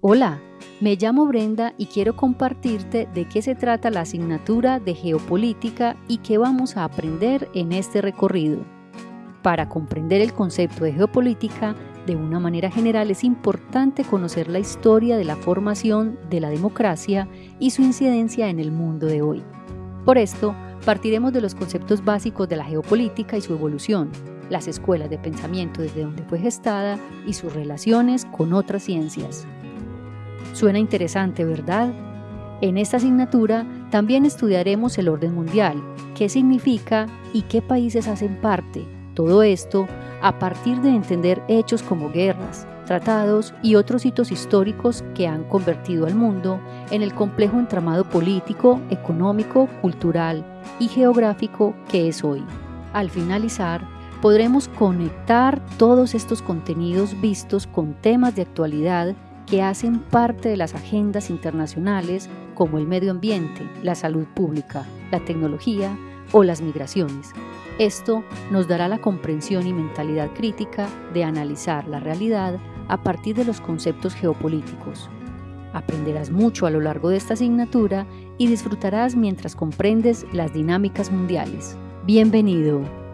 Hola, me llamo Brenda y quiero compartirte de qué se trata la asignatura de geopolítica y qué vamos a aprender en este recorrido. Para comprender el concepto de geopolítica, de una manera general es importante conocer la historia de la formación de la democracia y su incidencia en el mundo de hoy. Por esto, partiremos de los conceptos básicos de la geopolítica y su evolución, las escuelas de pensamiento desde donde fue gestada y sus relaciones con otras ciencias. Suena interesante, ¿verdad? En esta asignatura también estudiaremos el orden mundial, qué significa y qué países hacen parte. Todo esto a partir de entender hechos como guerras, tratados y otros hitos históricos que han convertido al mundo en el complejo entramado político, económico, cultural y geográfico que es hoy. Al finalizar, podremos conectar todos estos contenidos vistos con temas de actualidad que hacen parte de las agendas internacionales como el medio ambiente, la salud pública, la tecnología o las migraciones. Esto nos dará la comprensión y mentalidad crítica de analizar la realidad a partir de los conceptos geopolíticos. Aprenderás mucho a lo largo de esta asignatura y disfrutarás mientras comprendes las dinámicas mundiales. Bienvenido.